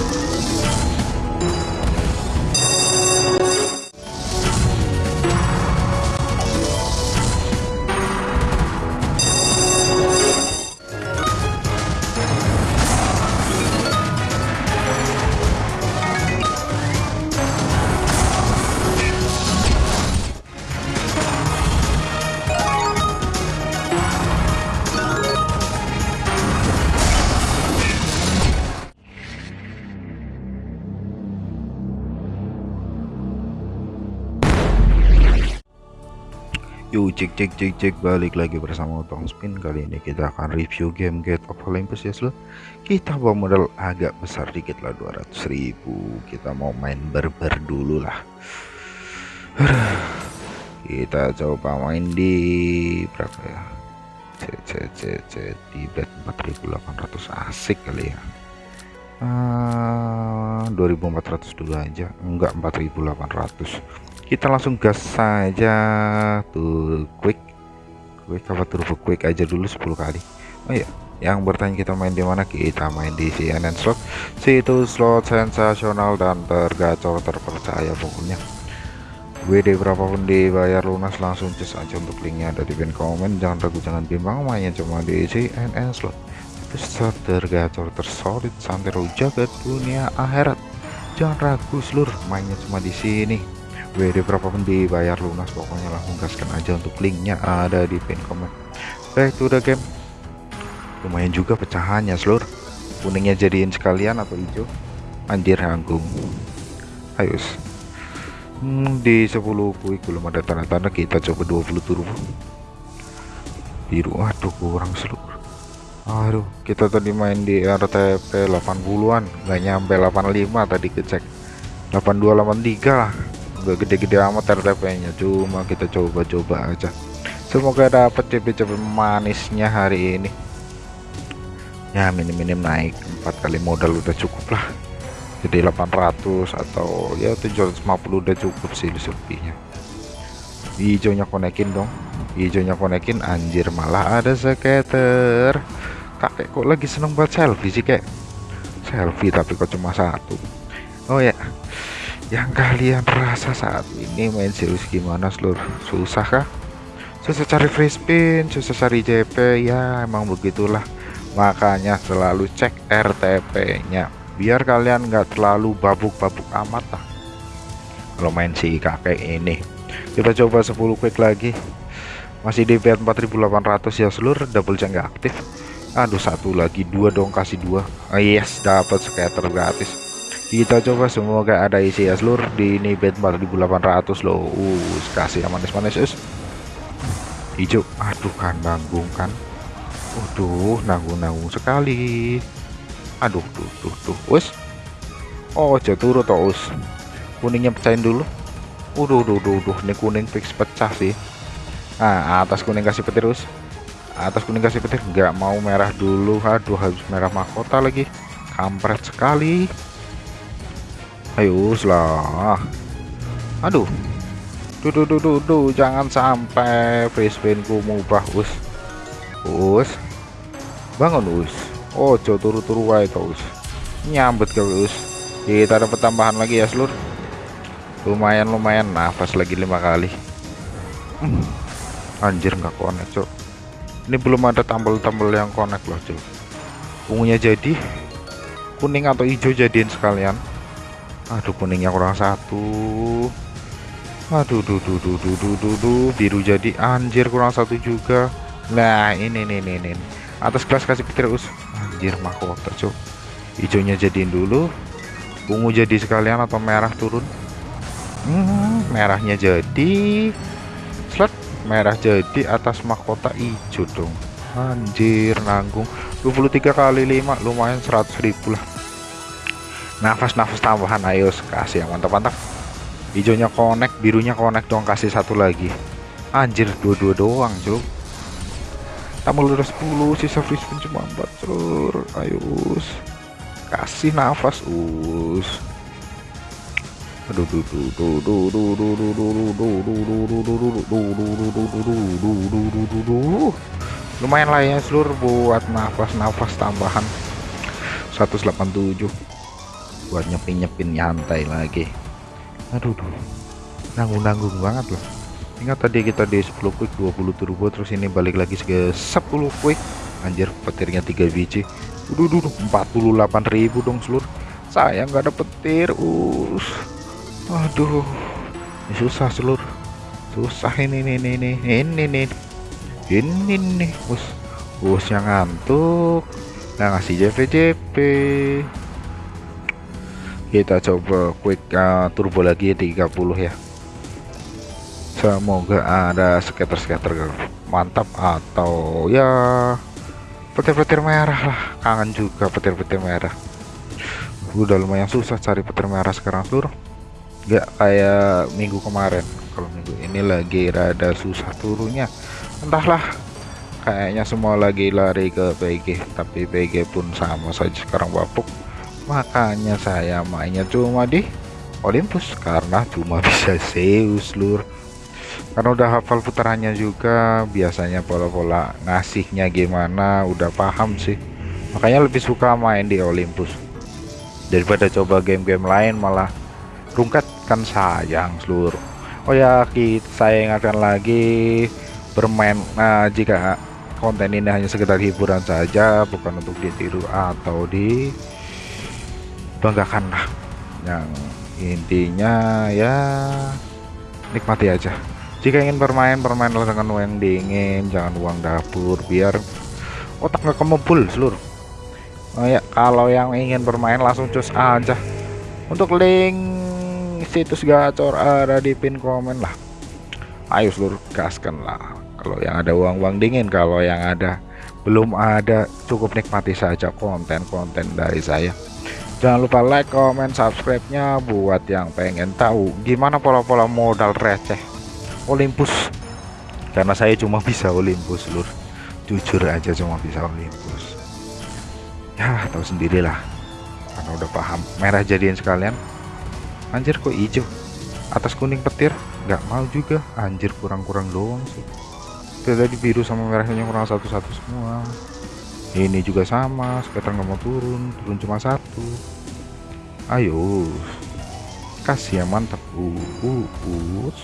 you Yuk cek cek cek cek. Balik lagi bersama Otong Spin. Kali ini kita akan review game Gate of Olympus ya seluruh kita bawa modal agak besar dikit lah 200.000 kita mau main berber dulu lah. Kita coba main di berapa ya? Cek cek cek di bet 4800 asik kali ya. Uh, 2400 dulu aja. Enggak 4800 kita langsung gas saja tuh quick. Quick apa turbo quick aja dulu 10 kali. Oh ya yang bertanya kita main di mana? Kita main di CNN slot. Situ slot sensasional dan tergacor terpercaya pokoknya. WD berapapun dibayar lunas langsung cus aja untuk linknya ada di pin komen jangan ragu jangan bimbang mainnya cuma di CNN slot. Terus tergacor tersolid santero jagat dunia akhirat. Jangan ragu seluruh mainnya cuma di sini WD berapapun dibayar lunas pokoknya langsung gaskan aja untuk linknya ada di pin komen back to the game. Lumayan juga pecahannya seluruh kuningnya jadiin sekalian atau hijau? Anjir hanggung ayo hmm, di 10 quick belum ada tanda-tanda. Kita coba 20 turbo biru aduh kurang seluruh aduh kita tadi main di RTP 80an nggak nyampe 85 tadi kecek. 82 83 lah gede-gede amat RTP nya cuma kita coba-coba aja. Semoga dapat CP-CP manisnya hari ini. Ya minim-minim naik empat kali modal udah cukup lah. Jadi 800 atau ya 750 udah cukup sih lebihnya hijaunya konekin dong. Hijaunya konekin anjir malah ada skater kakek kok lagi seneng buat selfie sih kayak selfie tapi kok cuma satu yang kalian rasa saat ini main serius gimana seluruh susah kah? Susah cari free spin susah cari JP ya emang begitulah. Makanya selalu cek RTP nya biar kalian nggak terlalu babuk-babuk amat lah. Kalau main si kakek ini. Kita coba 10 quick lagi. Masih di bet 4800 ya seluruh double jam nggak aktif. Aduh satu lagi. Dua dong kasih dua. Oh, yes dapat scatter gratis kita coba semoga ada isi ya seluruh di ini bed 4800 loh. Uh kasih yang manis-manis us hijau. Aduh kan nanggung kan. Waduh nanggung-nanggung sekali. Aduh tuh tuh tuh. Us oh jatuh toh us. Kuningnya pecahin dulu. Waduh, duh, duh, duh, ini kuning fix pecah sih. Nah, atas kuning kasih petir, us. Atas kuning kasih petir, nggak mau merah dulu. Aduh, harus merah mahkota lagi. Kampret sekali ayo lah aduh. Duh jangan sampai free spinku mubah us. Us. Bangun us. Jauh turu-turu wae us. Nyambet ke us. Kita dapat tambahan lagi ya seluruh lumayan lumayan. Nafas lagi lima kali. Hmm. anjir nggak connect cok ini belum ada tambel-tambel yang connect loh cok ungunya jadi kuning atau hijau jadiin sekalian aduh kuningnya kurang satu. Aduh duh duh duh duh duh duh, duh. biru jadi anjir kurang satu juga. Nah ini nih nih nih atas kelas kasih petir us. Anjir mahkota cok hijaunya jadiin dulu. Ungu jadi sekalian atau merah turun? Hmm, merahnya jadi. Slot merah jadi atas mahkota hijau dong. Anjir nanggung. 23 kali 5 lumayan 100 ribu lah nafas-nafas tambahan ayo kasih yang mantap-mantap hijaunya connect birunya connect dong kasih satu lagi anjir dua-dua doang cuk tambah udah 10 sisa free spin cuma 4 trur ayo kasih nafas us aduh duh duh duh duh duh duh duh duh duh duh duh lumayan lah ya seluruh buat nafas-nafas tambahan 187 buat nyepin-nyepin nyantai lagi. Aduh duh. Nanggung-nanggung banget loh. Ingat tadi kita di 10 quick 20 turbo terus ini balik lagi ke 10 quick anjir petirnya 3 biji. Udah duh 48.000 dong seluruh saya nggak ada petir us. Aduh ini susah seluruh susah ini nih ini nih ini nih ini nih us. Us yang ngantuk. Nah ngasih JP JP kita coba quick uh, turbo lagi 30 ya. Semoga ada skater-skater mantap atau ya petir-petir merah lah. Kangen juga petir-petir merah. Udah lumayan susah cari petir merah sekarang seluruh nggak kayak minggu kemarin. Kalau minggu ini lagi rada susah turunnya. Entahlah kayaknya semua lagi lari ke PG tapi PG pun sama saja sekarang bapuk makanya saya mainnya cuma di Olympus karena cuma bisa Zeus lur. Karena udah hafal putarannya juga biasanya pola-pola ngasihnya gimana udah paham sih. Makanya lebih suka main di Olympus. Daripada coba game-game lain malah rungkat kan sayang seluruh Oh ya kita saya ingatkan lagi bermain nah jika konten ini hanya sekedar hiburan saja bukan untuk ditiru atau di banggakan lah yang intinya ya nikmati aja. Jika ingin bermain bermainlah dengan uang dingin jangan uang dapur biar otak nggak kemebul seluruh. Oh ya kalau yang ingin bermain langsung cus aja. Untuk link situs gacor ada di pin komen lah. Ayo seluruh gaskan lah. Kalau yang ada uang-uang dingin kalau yang ada belum ada cukup nikmati saja konten-konten dari saya jangan lupa like comment subscribe nya buat yang pengen tahu gimana pola-pola modal receh Olympus. Karena saya cuma bisa Olympus lur. Jujur aja cuma bisa Olympus. Ya tahu sendirilah. Karena udah paham. Merah jadiin sekalian. Anjir kok hijau? Atas kuning petir? Nggak mau juga. Anjir kurang-kurang doang sih. Tadi biru sama merahnya kurang satu-satu semua ini juga sama sekitar nggak mau turun turun cuma satu. Ayo. Kasih yang mantap. Uh, uh, us.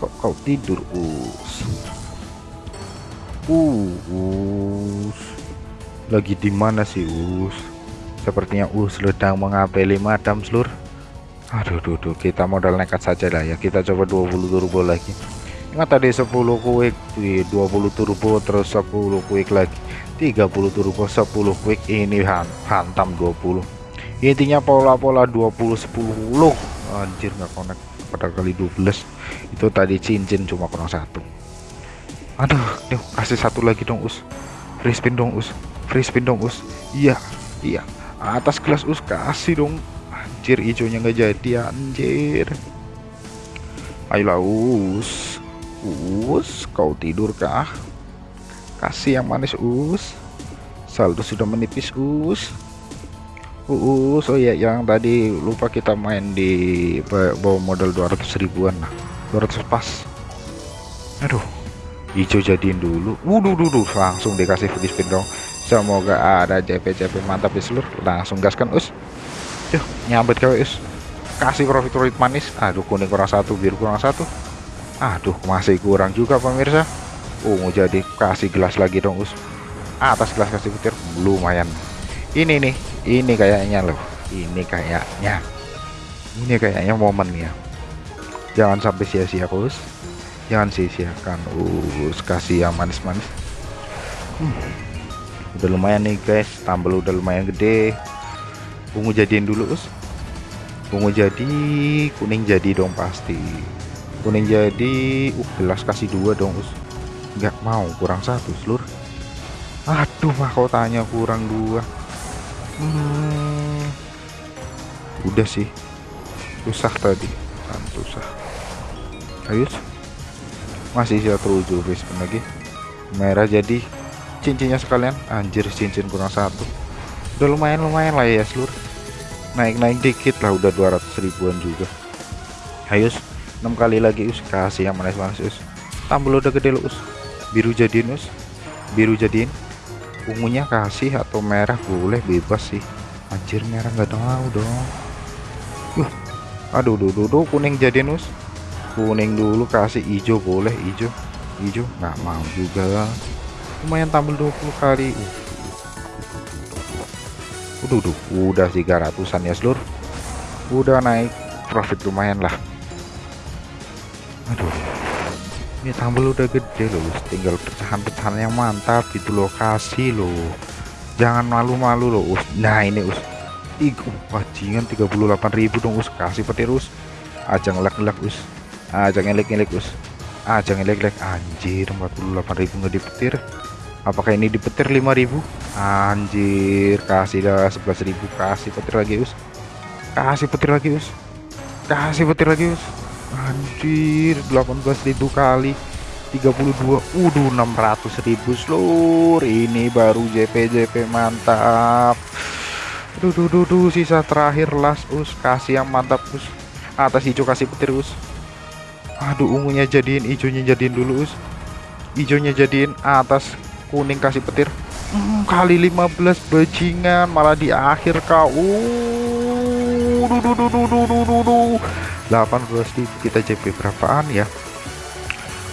Kok kau tidur us? Uh, us. Lagi di mana sih us? Sepertinya us sedang mengapeli madam seluruh aduh duh, duh, kita modal nekat saja lah ya. Kita coba 20 turbo lagi. Ingat tadi 10 quick 20 turbo terus 10 quick lagi 30 turbo 10 quick ini hantam 20 intinya pola-pola 20 10 anjir nggak connect pada kali 12 itu tadi cincin cuma kurang satu. Aduh nih kasih satu lagi dong us. Free spin dong us. Free spin dong us. Iya iya. Atas kelas us kasih dong. Anjir hijaunya nggak jadi anjir. Ayolah us. Us kau tidur kah kasih yang manis us. Saldo sudah menipis us. Us oh ya yang tadi lupa kita main di bawah modal 200 ribuan. Lah 200 pas. Aduh hijau jadiin dulu. Wuduh dulu langsung dikasih free spin dong. Semoga ada JP-JP mantap di seluruh. Langsung gaskan us? Yuk nyambet kau us. Kasih profit profit manis. Aduh kuning kurang satu biru kurang satu. Aduh masih kurang juga pemirsa ungu jadi kasih gelas lagi dong us. Atas gelas kasih petir lumayan. Ini nih ini kayaknya loh. Ini kayaknya. Ini kayaknya momen ya. Jangan sampai sia-sia us. Jangan sia-siakan us. Kasih yang manis-manis. Hmm. udah lumayan nih guys. Tambal udah lumayan gede. Ungu jadiin dulu us. Ungu jadi kuning jadi dong pasti. Kuning jadi uh gelas kasih dua dong us nggak mau kurang satu seluruh. Aduh mahkotanya kurang dua. Hmm, udah sih. Susah tadi. Kan susah. Ayo masih satu ujung respon lagi. Merah jadi cincinnya sekalian. Anjir cincin kurang satu. Udah lumayan lumayan lah ya seluruh. Naik-naik dikit lah udah 200 ribuan juga. Ayo 6 kali lagi us. Kasih yang manis-manis us. Tambah udah gede lu us biru jadiin us biru jadiin ungunya kasih atau merah boleh bebas sih. Anjir merah nggak tahu dong. Uh, aduh duh, duh, duh kuning jadi nus. Kuning dulu kasih hijau boleh hijau. Hijau nggak mau juga. Lumayan tampil 20 kali. Uh. Udah, udah, udah 300an ya seluruh udah naik. Profit lumayan lah. Aduh ini tambel udah gede loh tinggal pecahan-pecahan yang mantap itu lokasi loh jangan malu-malu loh us nah ini us Iku, wajingan 38.000 dong us kasih petir us aja ngelak-ngelak us aja ngelek-ngelek us aja ngelek-ngelek anjir 48.000 nggak dipetir. Apakah ini dipetir 5.000 anjir kasih dah 11.000 kasih petir lagi us kasih petir lagi us kasih petir lagi us anjir 18.000 kali. 32 udah 600.000 seluruh ini baru JP JP mantap. Duh duh sisa terakhir las us. Kasih yang mantap us. Atas hijau kasih petir us. Aduh ungunya jadiin hijaunya jadiin dulu us. Hijaunya jadiin atas kuning kasih petir. Hmm, kali 15 bajingan. Malah di akhir kau uh. 18 kita CP berapaan ya?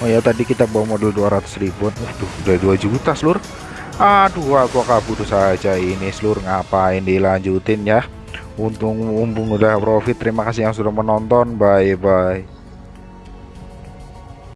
Oh ya tadi kita bawa modal 200 ribuan. Udah 2 juta seluruh Aduh aku kabur saja ini seluruh ngapain dilanjutin ya? Untung umpung udah profit. Terima kasih yang sudah menonton. Bye bye